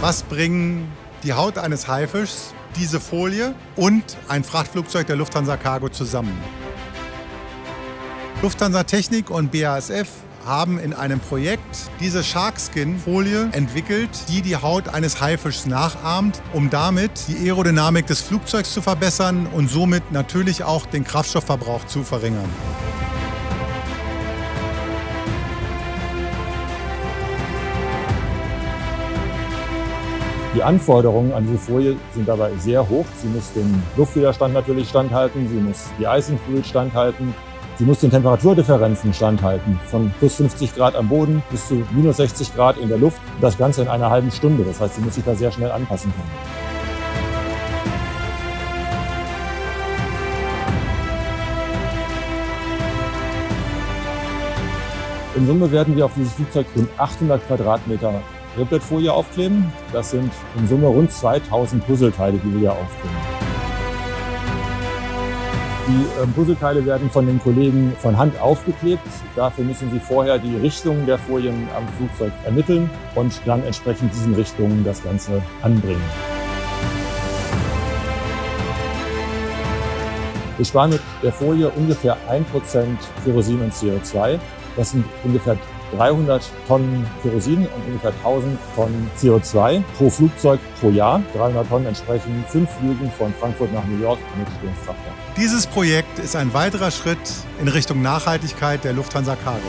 Was bringen die Haut eines Haifischs, diese Folie und ein Frachtflugzeug der Lufthansa Cargo zusammen? Lufthansa Technik und BASF haben in einem Projekt diese Sharkskin-Folie entwickelt, die die Haut eines Haifischs nachahmt, um damit die Aerodynamik des Flugzeugs zu verbessern und somit natürlich auch den Kraftstoffverbrauch zu verringern. Die Anforderungen an diese Folie sind dabei sehr hoch. Sie muss den Luftwiderstand natürlich standhalten, sie muss die Icing Fluid standhalten, sie muss den Temperaturdifferenzen standhalten, von plus 50 Grad am Boden bis zu minus 60 Grad in der Luft. Das Ganze in einer halben Stunde. Das heißt, sie muss sich da sehr schnell anpassen können. In Summe werden wir auf dieses Flugzeug rund 800 Quadratmeter Riplet-Folie aufkleben. Das sind in Summe rund 2000 Puzzleteile, die wir hier aufkleben. Die ähm, Puzzleteile werden von den Kollegen von Hand aufgeklebt. Dafür müssen sie vorher die Richtungen der Folien am Flugzeug ermitteln und dann entsprechend diesen Richtungen das Ganze anbringen. Wir sparen mit der Folie ungefähr 1% Kerosin und CO2. Das sind ungefähr 300 Tonnen Kerosin und ungefähr 1000 Tonnen CO2 pro Flugzeug pro Jahr. 300 Tonnen entsprechen fünf Flügen von Frankfurt nach New York mit dem Frachter. Dieses Projekt ist ein weiterer Schritt in Richtung Nachhaltigkeit der Lufthansa Cargo.